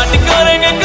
ਛੱਡ ਕਰਾਂਗੇ